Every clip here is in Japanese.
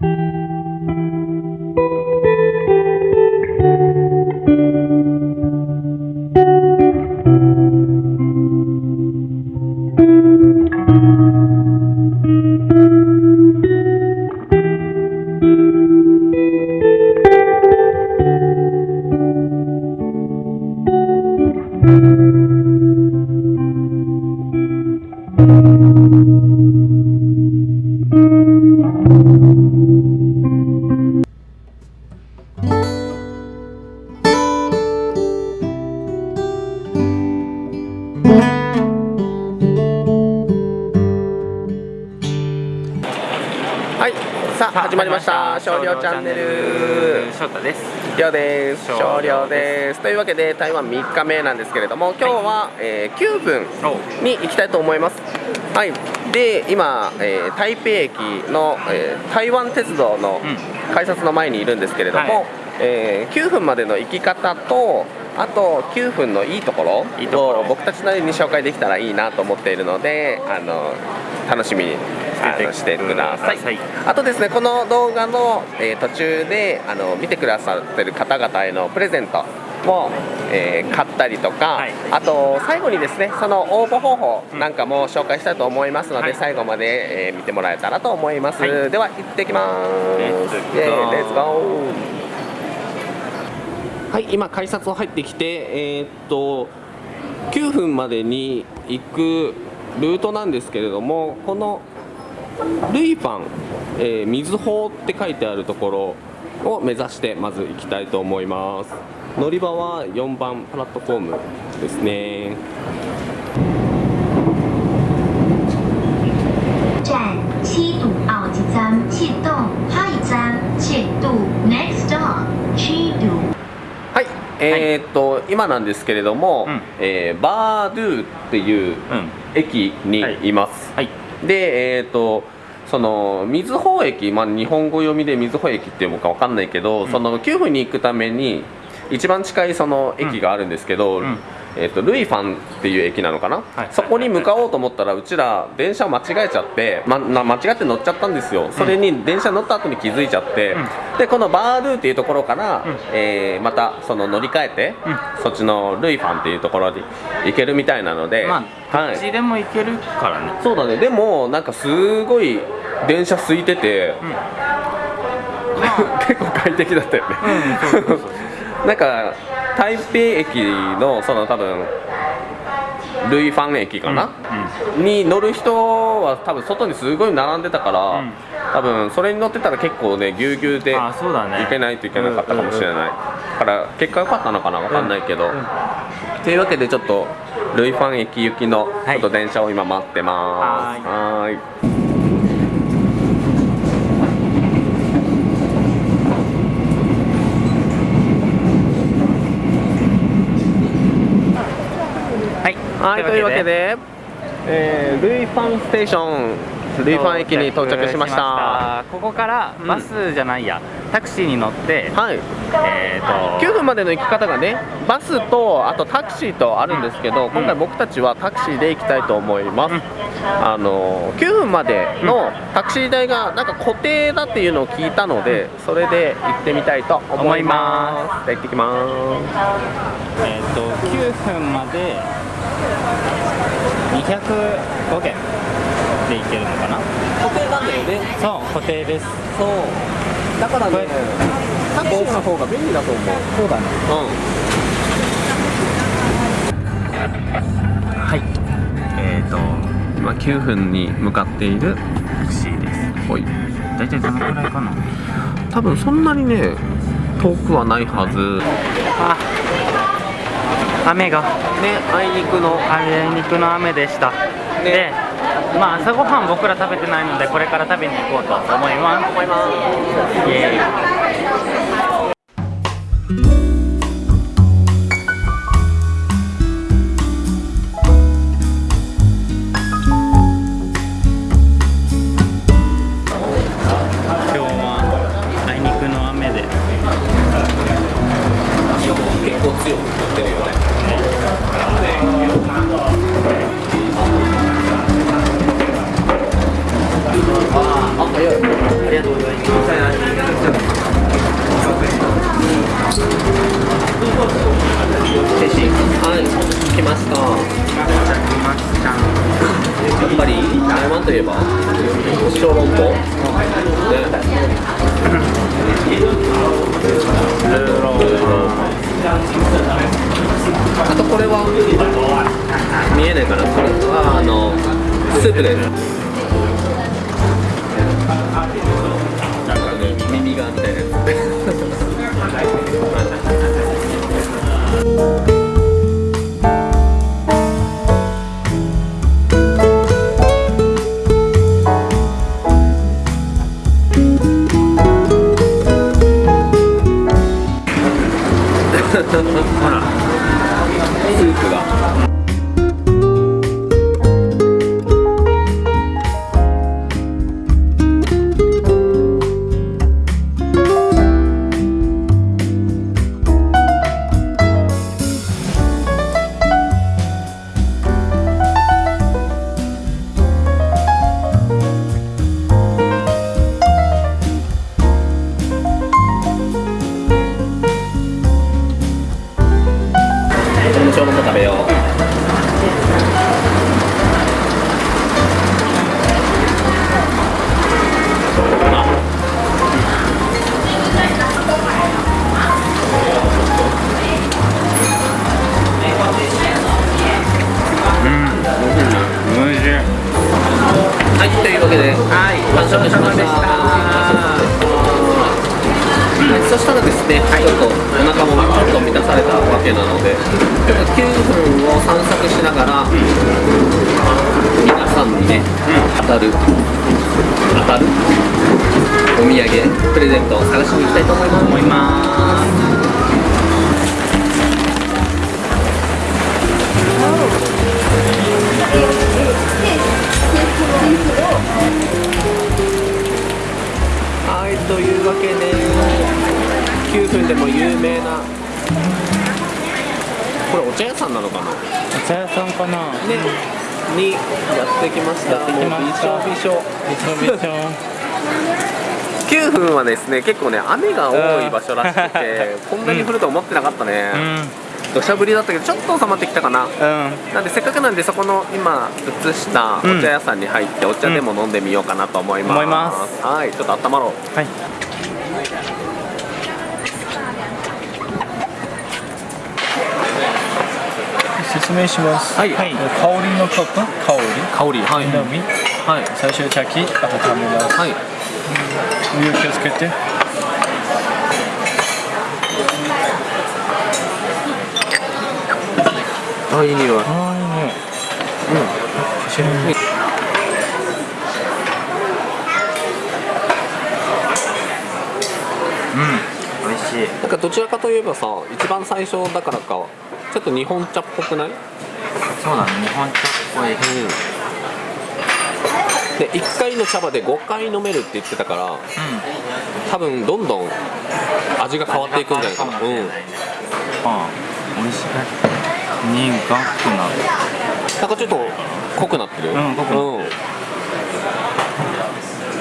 はい少量チャンネル。翔太です。りょうです。少少量量でです。というわけで台湾3日目なんですけれども今日は、えー9分おに行きたいと思います。はい。で今、えー台北駅の、えー台湾鉄道のう改札の前にいるんですけれども、はい。えー9分までの行き方とあと9分のいいところいいところ。を僕たちなりに紹介できたらいいなと思っているのであの楽しみにあのしてください。してください。あとですねこの動画の、えー途中であの見てくださってる方々へのプレゼントも、えー買ったりとか、はい。あと最後にですねその応募方法なんかも紹介したいと思いますので、はい。最後まで、えー見てもらえたらと思います、はい。では行ってきます。レッツゴーイエーイレッツゴーはい今改札を入ってきてえーっと9分までに行くルートなんですけれどもこのルイパン、えー、水法って書いてあるところを目指してまず行きたいと思います。乗り場は4番プラットフォームですね。えーっと、今なんですけれども、うん。えーバードゥっていううん。駅にい。ます、はい。でえーっとその水穂駅、まあ、日本語読みで水穂駅っていうのかわかんないけど、ん。その9分に行くために一番近いその駅があるんですけど、うんうんえーっとルイファンっていう駅なのかな、はい。そこに向かおうと思ったらうちら電車を間違えちゃって、ま、な間違って乗っちゃったんですよ。それに電車乗った後に気づいちゃって、うん。でこのバードゥっていうところから、うん。えーまたその乗り換えて、うん。そっちのルイファンっていうところに行けるみたいなので、まあどっちはい、でも行けるからね。そうだね。でもなんかすごい電車空いてて、うん。結構快適だったよね、なんか台北駅のその多分ルイファン駅かな、に乗る人は多分外にすごい並んでたから、うん。多分それに乗ってたら結構ねぎゅうぎゅうで行けないといけなかったかもしれない、だから結果良かったのかな分かんないけど、というわけでちょっとルイファン駅行きのちょっと電車を今待ってます。はーいはいはい、というわけで、えールイファンステーション、ルイファン駅に到着しました。ここからバスじゃないや、タクシーに乗って、はい、えーと9分までの行き方がね、バスとあとタクシーとあるんですけど、今回僕たちはタクシーで行きたいと思います。うん。あの9分までのタクシー代がなんか固定だっていうのを聞いたので、それで行ってみたいと思います。じゃあ行ってきます。えー、と9分まで205元で行けるのかな？固定なんだよね。そう固定ですそう。だからねタクシーの方が便利だと思う。そうだねうん。はいえー、と今9分に向かっているタクシーですほい大体どのくらいかな？多分そんなにね遠くはないはずあ雨が。ねあいにくの。あいにくの雨でした、でまあ朝ごはん僕ら食べてないのでこれから食べに行こうと思います。思います。イエーイ。今日はあいにくの雨で。結構強くあとこれは見えないかなこれはあのスープですなんかね耳がみたいなやつスープが。たる、当たる？お土産、プレゼントを探しに行きたいと思います。思いますはい、というわけで、9分でも有名な、これお茶屋さんなのかな？お茶屋さんかな？ね、にやってきました。やってきましたもうびしょびしょ。びしょびしょ9分はですね、結構ね、雨が多い場所らしくて、こんなに降ると思ってなかったね。土砂降りだったけど、ちょっと収まってきたかな。うんうんなんでせっかくなんでそこの今映したお茶屋さんに入ってお茶でも飲んでみようかなと思います。思いますはい、ちょっと温まろう。はい説明します。はいはい香りのこと香香り、はいりのみ。はい、最初茶器、あと食べます。はい、お湯気をつけて。あ、いい匂い。ああ、いいね。美味しいなんかどちらかといえばさ、一番最初だからか、ちょっと日本茶っぽくない？そうだね日本茶っぽいうん。で、1回の茶葉で5回飲めるって言ってたから、多分どんどん味が変わっていくんじゃないかな。うん。あ美味しい苦くなるなんかちょっと濃くなってるよ。うん濃くなうん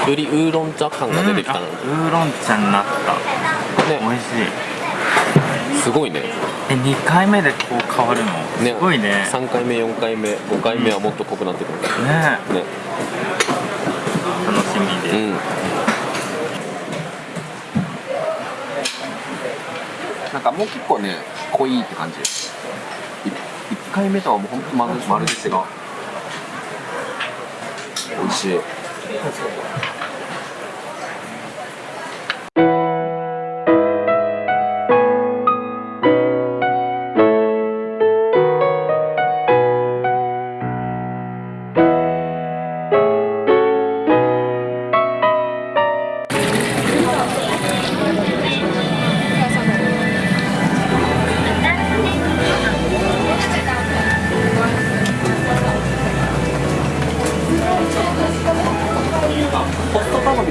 よりウーロン茶感が出てきたな、うんあウーロン茶になった美ね、味しいすごいねえ2回目でこう変わるの？ね。すごいね。3回目4回目5回目はもっと濃くなってくるから。ね。ね。楽しみで。す、うん。なんかもう結構ね濃いって感じ。1, 回目とはもうほんとまるで違う美味しい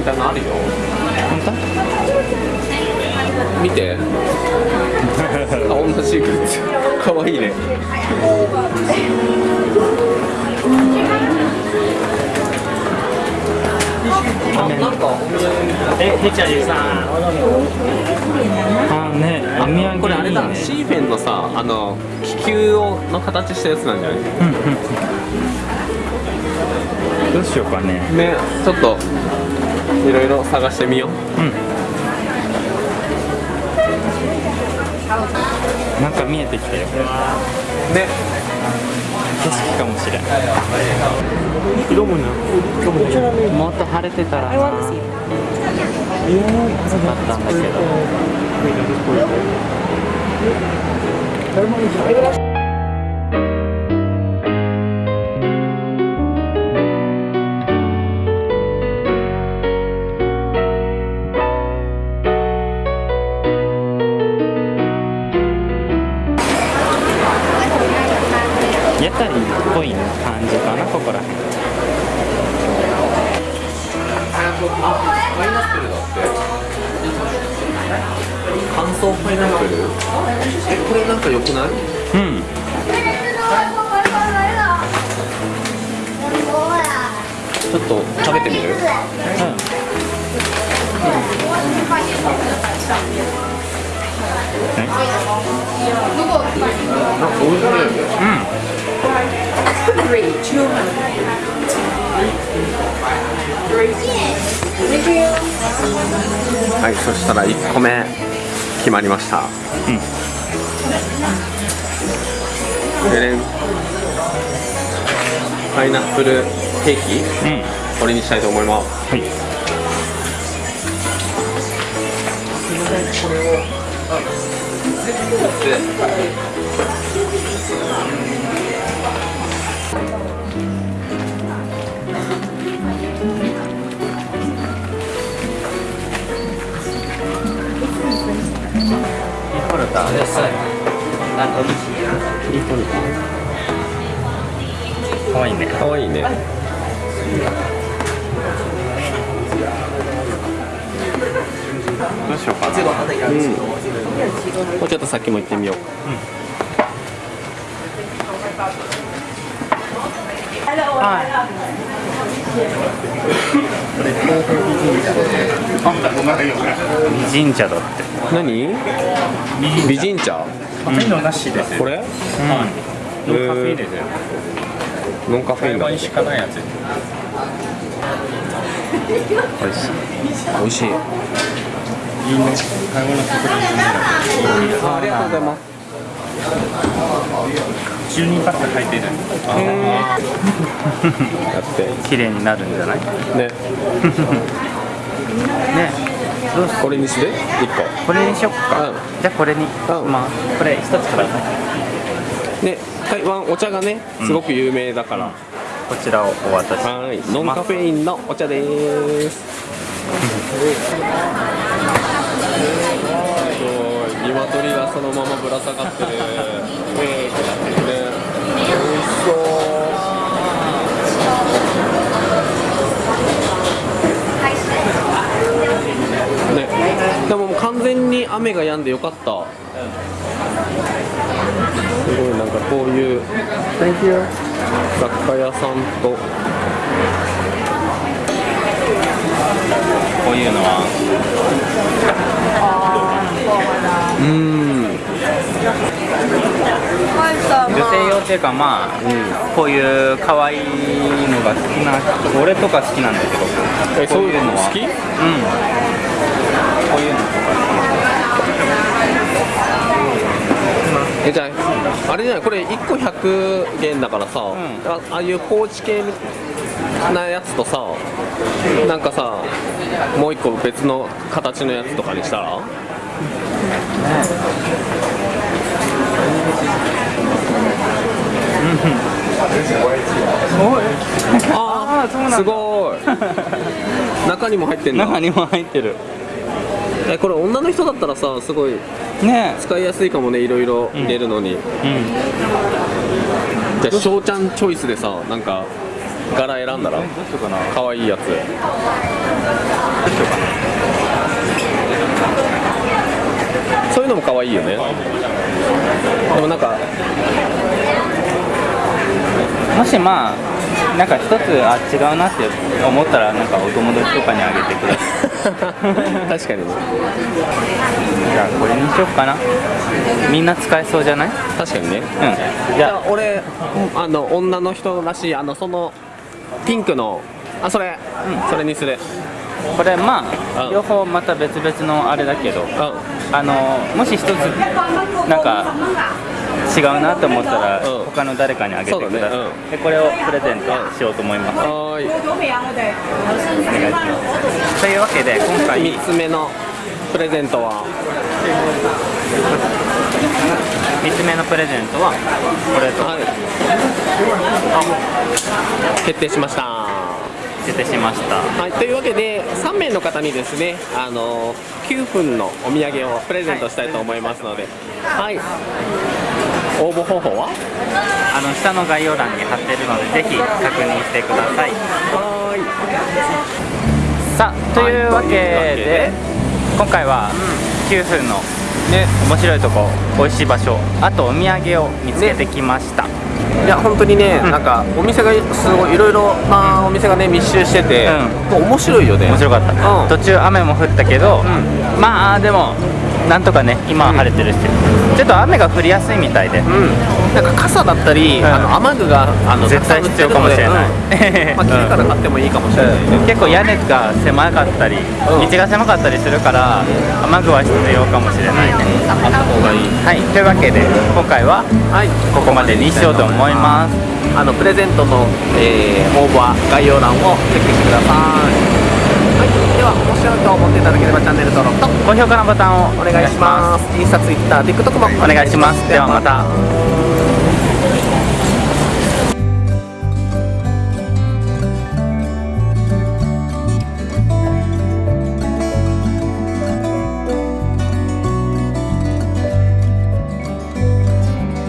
たいなのあるよ。見て。顔のシークレット。かわいいね。なんかえてっちゃんさあねお土産これあれだ。ねシーフェンのさあの気球をの形したやつなんじゃない？どうしようかね。ねちょっといろいろ探してみよう。なんか見えてきたよ。ね。景色かもしれん。もっと晴れてたらなよかったんだけどはい、そしたら1個目決まりました。でねパイナップルケーキ。うんこれにしたいと思います。はい。かわいいねかわいいね。どうしようかなもうちょっと先も行ってみよう。美人茶だって何？美人茶？カフェインなしですこれ？うんノンカフェインですノンカフェインだ。台湾しかないやつ美味しい。美味しい。いいね台湾のところにありがとうございます。12パック入ってるやって綺麗になるんじゃないねね。どうしこれにして一これにしよっか、うんじゃあこれに、うんまあこれ一つください。ね、台湾お茶がねす。ごく有名だから。うんこちらをお渡しはい、ノンカフェインのお茶です。がそのままぶら下がってる。ね、美味しそう。ね、でも完全に雨が止んでよかった。すごいなんかこういう。Thank you. 雑貨屋さんと。こういうのはうん。女性用っていうかまあ、こういう可愛いのが好きな人俺とか好きなんだけどえ、そういうの好き？うん。こういうのとえ、じゃあ、あれじゃない、これ一個100元だからさ、ん。あああいうポーチ系なやつとさ、なんかさ、もう一個別の形のやつとかにしたら？ああーそうなんだすごい。中にも入ってんだ。中にも入ってるえ、これ女の人だったらさ、すごいね使いやすいかもね、いろいろ入れるのに。えうんじゃあ、翔ちゃんチョイスでさ、なんか柄選んだら、かな可愛いやつ。どうしようかそういうのも可愛いよね。でもなんか、なもしまあなんか一つあ違うなって思ったらなんかお友達とかにあげてください確かに。ねじゃあこれにしよっかな。みんな使えそうじゃない？確かにね。うん。じゃあ俺あの女の人らしいあのそのピンクのあそれ、それにする。あこれまあうん。両方また別々のあれだけど。うあのもし一つなんか違うなと思ったらうん。他の誰かにあげてください、そうだね。でこれをプレゼントしようと思います、んはーい。お願い。しますというわけで今回3つ目のプレゼントは？3つ目のプレゼントはこれと。はい。決定しました決定しました。はい、というわけで3名の方にですねあの9分のお土産をプレゼントしたいと思いますので、はい、応募方法は？あの下の概要欄に貼ってるのでぜひ確認してください。はさあというわけで今回は9分のね。面白いとこ美味しい場所あとお土産を見つけてきました、いや本当にね、うん。なんかお店がすごいいろいろなお店がね密集してて、うもう面白いよね。面白かった、うん。途中雨も降ったけど、まあでもなんとかね今は晴れてるし、ちょっと雨が降りやすいみたいで、うん、なんか傘だったり、んあの雨具があの絶対必要かもしれない。うん。まあ、来てから買ってもいいかもしれない、結構屋根が狭かったり、うん。道が狭かったりするから雨具は必要かもしれないね、あった方がいい。はい。というわけで今回ははい。ここまでにしようと思います。あのプレゼントの、えー応募は概要欄をチェックしてください。はい。では面白いと思っていただければチャンネル登録と高評価のボタンをお願いします。インスタツイッター TikTok もお願いします。ではまた